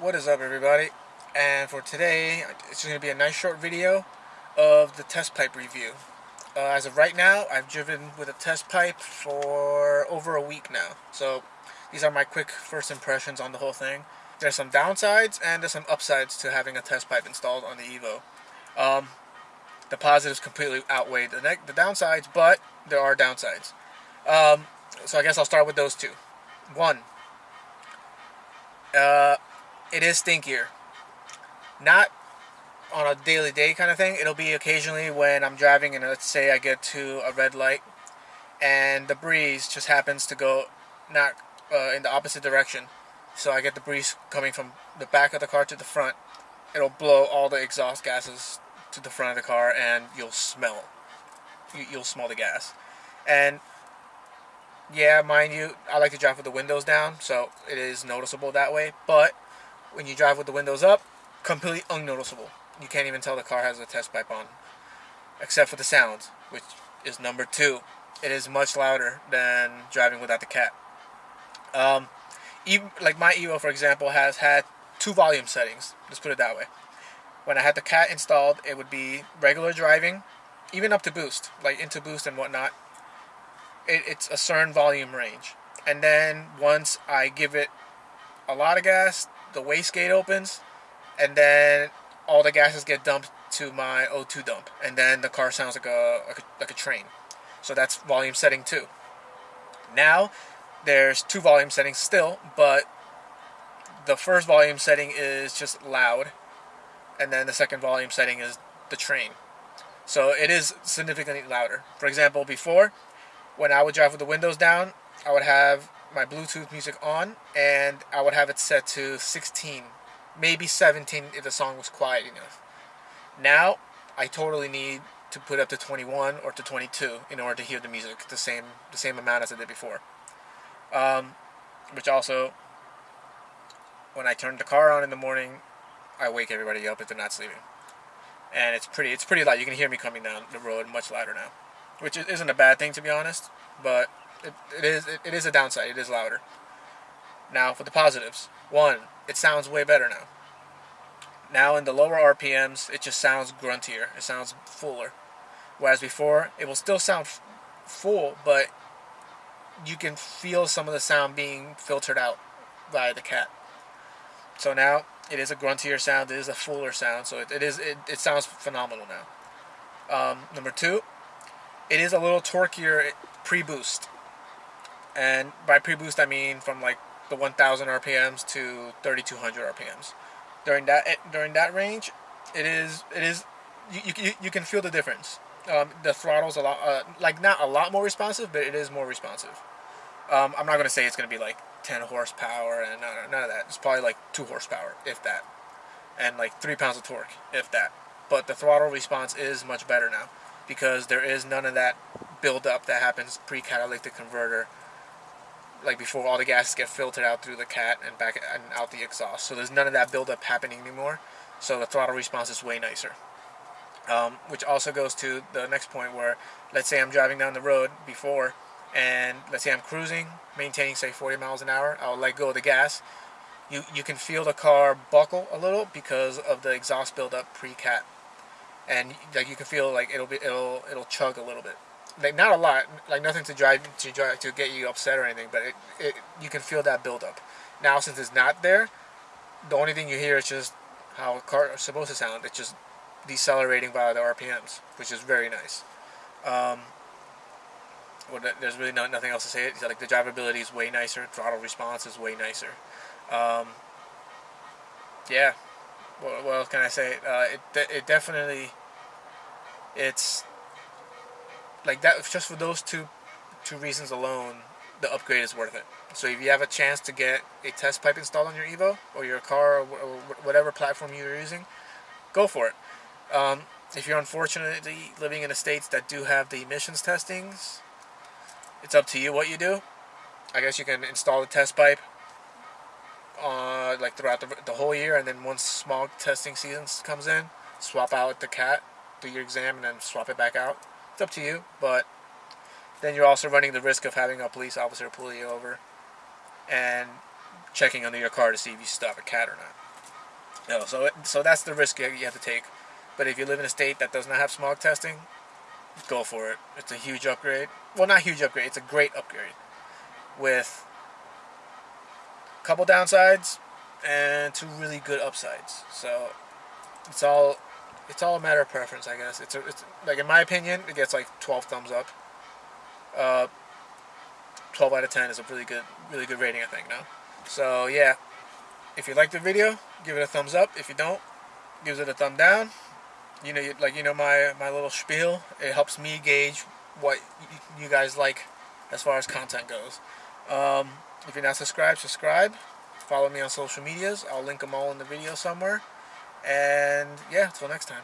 What is up everybody? And for today, it's going to be a nice short video of the test pipe review. Uh, as of right now, I've driven with a test pipe for over a week now. So these are my quick first impressions on the whole thing. There's some downsides and there's some upsides to having a test pipe installed on the Evo. Um, the positives completely outweigh the, the downsides, but there are downsides. Um, so I guess I'll start with those two. One, uh, it is stinkier. Not on a daily day kind of thing. It'll be occasionally when I'm driving and let's say I get to a red light and the breeze just happens to go not uh, in the opposite direction. So I get the breeze coming from the back of the car to the front. It'll blow all the exhaust gases to the front of the car and you'll smell. You'll smell the gas. And yeah, mind you, I like to drive with the windows down, so it is noticeable that way. But when you drive with the windows up, completely unnoticeable. You can't even tell the car has a test pipe on, except for the sound, which is number two. It is much louder than driving without the cat. Um, even like my Evo, for example, has had two volume settings. Let's put it that way. When I had the cat installed, it would be regular driving, even up to boost, like into boost and whatnot it, it's a certain volume range. And then once I give it a lot of gas, the wastegate opens, and then all the gases get dumped to my O2 dump, and then the car sounds like a, like a, like a train. So that's volume setting two. Now, there's two volume settings still, but the first volume setting is just loud, and then the second volume setting is the train. So it is significantly louder. For example, before when I would drive with the windows down, I would have my Bluetooth music on and I would have it set to 16, maybe 17 if the song was quiet enough. Now, I totally need to put up to 21 or to 22 in order to hear the music the same the same amount as I did before. Um, which also, when I turn the car on in the morning, I wake everybody up if they're not sleeping, and it's pretty it's pretty loud. You can hear me coming down the road much louder now which isn't a bad thing to be honest, but it, is it, it is a downside. It is louder. Now for the positives, one, it sounds way better now. Now in the lower RPMs, it just sounds gruntier. It sounds fuller. Whereas before, it will still sound full, but you can feel some of the sound being filtered out by the cat. So now it is a gruntier sound. It is a fuller sound. So it, it is it, it sounds phenomenal now. Um, number two, it is a little torqueier pre-boost. And by pre-boost I mean from like the 1000 RPMs to 3200 RPMs. During that eh, during that range, it is it is you you, you can feel the difference. Um, the throttle's a lot uh, like not a lot more responsive, but it is more responsive. Um, I'm not gonna say it's gonna be like 10 horsepower and none, none of that. It's probably like two horsepower, if that, and like three pounds of torque, if that. But the throttle response is much better now because there is none of that buildup that happens pre-catalytic converter like before all the gases get filtered out through the cat and back and out the exhaust. So there's none of that buildup happening anymore. So the throttle response is way nicer. Um, which also goes to the next point where let's say I'm driving down the road before and let's say I'm cruising maintaining say 40 miles an hour I'll let go of the gas. You you can feel the car buckle a little because of the exhaust buildup pre-cat. And like you can feel like it'll be it'll it'll chug a little bit like not a lot like nothing to drive to drive to get you upset or anything but it, it you can feel that build up now since it's not there the only thing you hear is just how a car is supposed to sound it's just decelerating by the rpms which is very nice um, well, there's really no, nothing else to say. It's like the drivability is way nicer. Throttle response is way nicer. Um, yeah, what, what else can I say? Uh, it it definitely it's like that just for those two two reasons alone the upgrade is worth it. So if you have a chance to get a test pipe installed on your evo or your car or whatever platform you're using go for it. Um, if you're unfortunately living in the states that do have the emissions testings it's up to you what you do. I guess you can install the test pipe uh, like throughout the, the whole year, and then once smog testing season comes in, swap out the cat, do your exam, and then swap it back out. It's up to you, but then you're also running the risk of having a police officer pull you over and checking under your car to see if you stop a cat or not. No, so it, so that's the risk you you have to take. But if you live in a state that does not have smog testing, go for it. It's a huge upgrade. Well, not huge upgrade. It's a great upgrade with a couple downsides and two really good upsides. So it's all it's all a matter of preference, I guess. It's, a, it's like in my opinion, it gets like 12 thumbs up. Uh, 12 out of 10 is a really good really good rating, I think. No, so yeah, if you like the video, give it a thumbs up. If you don't, give it a thumb down. You know, like you know my my little spiel. It helps me gauge what you guys like as far as content goes. Um, if you're not subscribed, subscribe. Follow me on social medias. I'll link them all in the video somewhere. And yeah, until next time.